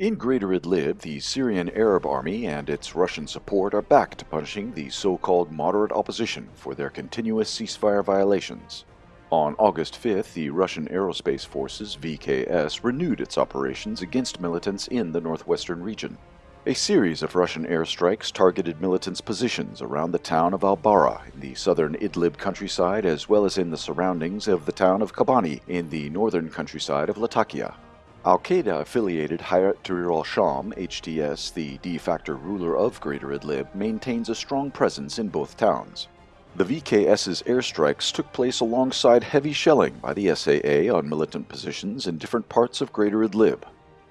In Greater Idlib, the Syrian Arab Army and its Russian support are back to punishing the so-called moderate opposition for their continuous ceasefire violations. On August 5th, the Russian Aerospace Forces VKS renewed its operations against militants in the northwestern region. A series of Russian airstrikes targeted militants' positions around the town of Al-Bara in the southern Idlib countryside as well as in the surroundings of the town of Kabani in the northern countryside of Latakia. Al-Qaeda-affiliated Hayat Tahrir al-Sham, HTS, the de facto ruler of Greater Idlib, maintains a strong presence in both towns. The VKS's airstrikes took place alongside heavy shelling by the SAA on militant positions in different parts of Greater Idlib.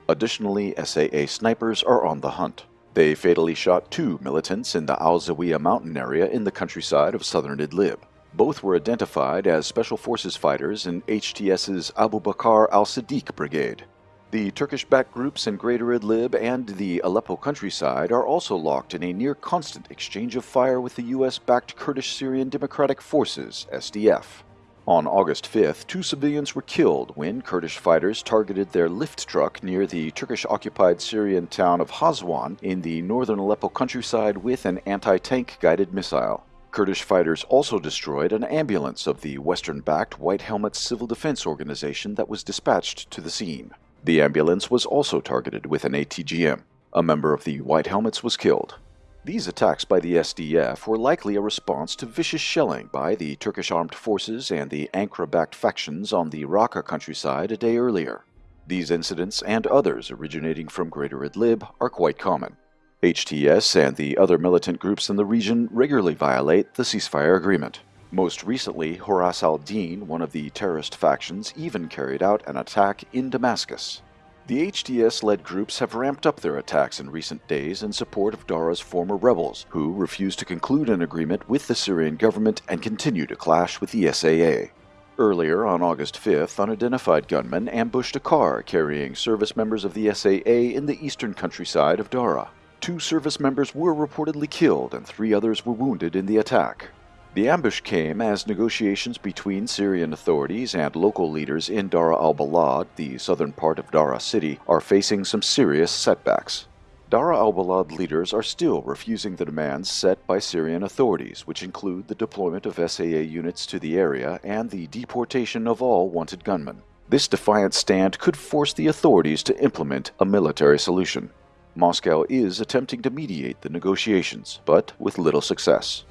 Additionally, SAA snipers are on the hunt. They fatally shot two militants in the Al Zawiya mountain area in the countryside of southern Idlib. Both were identified as Special Forces fighters in HTS's Abu Bakr al-Siddiq brigade. The Turkish-backed groups in Greater Idlib and the Aleppo countryside are also locked in a near-constant exchange of fire with the US-backed Kurdish Syrian Democratic Forces, SDF. On August 5th, two civilians were killed when Kurdish fighters targeted their lift truck near the Turkish-occupied Syrian town of Hazwan in the northern Aleppo countryside with an anti-tank guided missile. Kurdish fighters also destroyed an ambulance of the Western-backed White Helmets Civil Defense Organization that was dispatched to the scene. The ambulance was also targeted with an ATGM. A member of the White Helmets was killed. These attacks by the SDF were likely a response to vicious shelling by the Turkish armed forces and the Ankara-backed factions on the Raqqa countryside a day earlier. These incidents and others originating from Greater Idlib are quite common. HTS and the other militant groups in the region regularly violate the ceasefire agreement. Most recently, Horas al-Din, one of the terrorist factions, even carried out an attack in Damascus. The HTS-led groups have ramped up their attacks in recent days in support of Dara's former rebels, who refused to conclude an agreement with the Syrian government and continue to clash with the SAA. Earlier, on August 5th, unidentified gunmen ambushed a car carrying service members of the SAA in the eastern countryside of Dara. Two service members were reportedly killed and three others were wounded in the attack. The ambush came as negotiations between Syrian authorities and local leaders in Dara al-Balad, the southern part of Dara city, are facing some serious setbacks. Dara al-Balad leaders are still refusing the demands set by Syrian authorities, which include the deployment of SAA units to the area and the deportation of all wanted gunmen. This defiant stand could force the authorities to implement a military solution. Moscow is attempting to mediate the negotiations, but with little success.